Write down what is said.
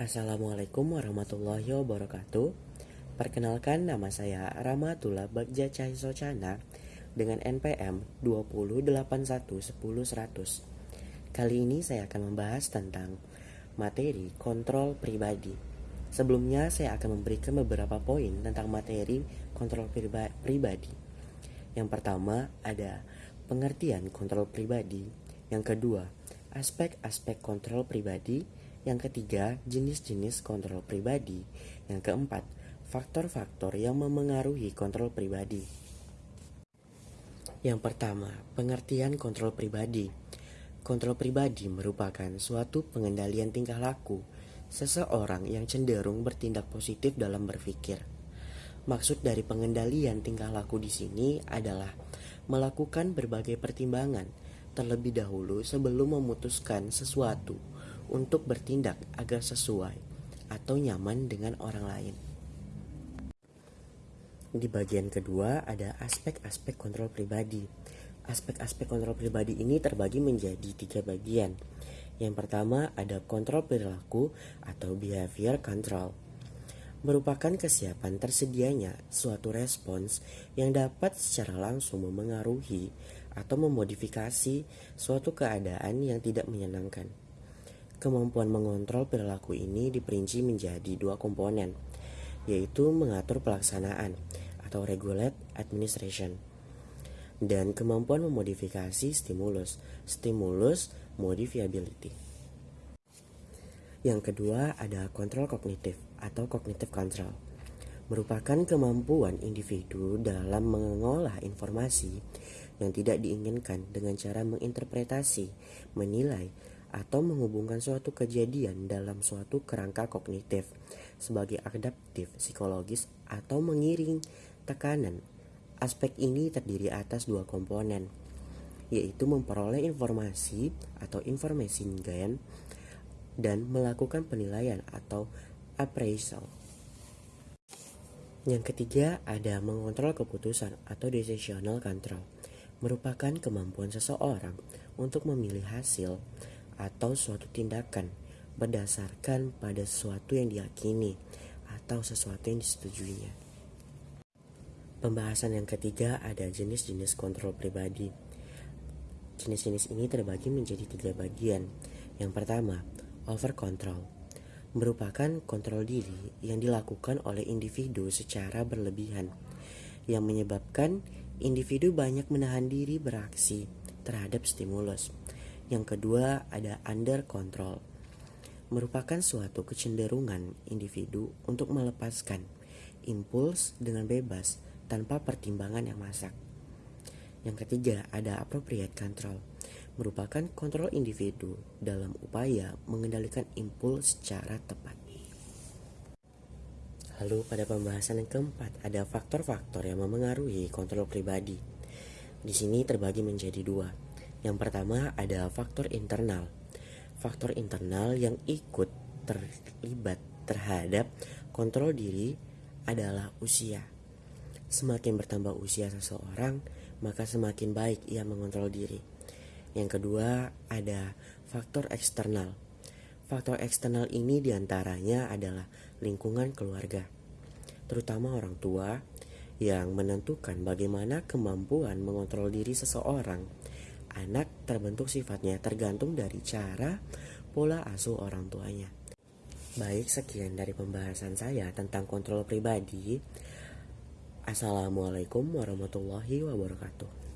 Assalamualaikum warahmatullahi wabarakatuh. Perkenalkan nama saya Ramatullah Bagja Socana dengan NPM 208110100. Kali ini saya akan membahas tentang materi kontrol pribadi. Sebelumnya saya akan memberikan beberapa poin tentang materi kontrol pribadi. Yang pertama ada pengertian kontrol pribadi. Yang kedua, aspek-aspek kontrol pribadi yang ketiga, jenis-jenis kontrol pribadi. Yang keempat, faktor-faktor yang memengaruhi kontrol pribadi. Yang pertama, pengertian kontrol pribadi. Kontrol pribadi merupakan suatu pengendalian tingkah laku seseorang yang cenderung bertindak positif dalam berpikir. Maksud dari pengendalian tingkah laku di sini adalah melakukan berbagai pertimbangan terlebih dahulu sebelum memutuskan sesuatu untuk bertindak agar sesuai atau nyaman dengan orang lain. Di bagian kedua ada aspek-aspek kontrol pribadi. Aspek-aspek kontrol pribadi ini terbagi menjadi tiga bagian. Yang pertama ada kontrol perilaku atau behavior control. Merupakan kesiapan tersedianya suatu respons yang dapat secara langsung memengaruhi atau memodifikasi suatu keadaan yang tidak menyenangkan. Kemampuan mengontrol perilaku ini diperinci menjadi dua komponen, yaitu mengatur pelaksanaan atau regulate administration dan kemampuan memodifikasi stimulus, stimulus modifiability. Yang kedua ada kontrol kognitif atau cognitive control. Merupakan kemampuan individu dalam mengolah informasi yang tidak diinginkan dengan cara menginterpretasi, menilai, atau menghubungkan suatu kejadian dalam suatu kerangka kognitif sebagai adaptif psikologis atau mengiring tekanan. Aspek ini terdiri atas dua komponen, yaitu memperoleh informasi atau information gain dan melakukan penilaian atau appraisal. Yang ketiga ada mengontrol keputusan atau decisional control merupakan kemampuan seseorang untuk memilih hasil atau suatu tindakan berdasarkan pada sesuatu yang diyakini atau sesuatu yang disetujuinya. Pembahasan yang ketiga ada jenis-jenis kontrol pribadi. Jenis-jenis ini terbagi menjadi tiga bagian. Yang pertama, over control merupakan kontrol diri yang dilakukan oleh individu secara berlebihan yang menyebabkan individu banyak menahan diri beraksi terhadap stimulus yang kedua ada under control. Merupakan suatu kecenderungan individu untuk melepaskan impuls dengan bebas tanpa pertimbangan yang masak. Yang ketiga ada appropriate control. Merupakan kontrol individu dalam upaya mengendalikan impuls secara tepat. Lalu pada pembahasan yang keempat ada faktor-faktor yang memengaruhi kontrol pribadi. Di sini terbagi menjadi dua, yang pertama ada faktor internal. Faktor internal yang ikut terlibat terhadap kontrol diri adalah usia. Semakin bertambah usia seseorang, maka semakin baik ia mengontrol diri. Yang kedua, ada faktor eksternal. Faktor eksternal ini di antaranya adalah lingkungan keluarga, terutama orang tua yang menentukan bagaimana kemampuan mengontrol diri seseorang Anak terbentuk sifatnya tergantung dari cara pola asuh orang tuanya. Baik, sekian dari pembahasan saya tentang kontrol pribadi. Assalamualaikum warahmatullahi wabarakatuh.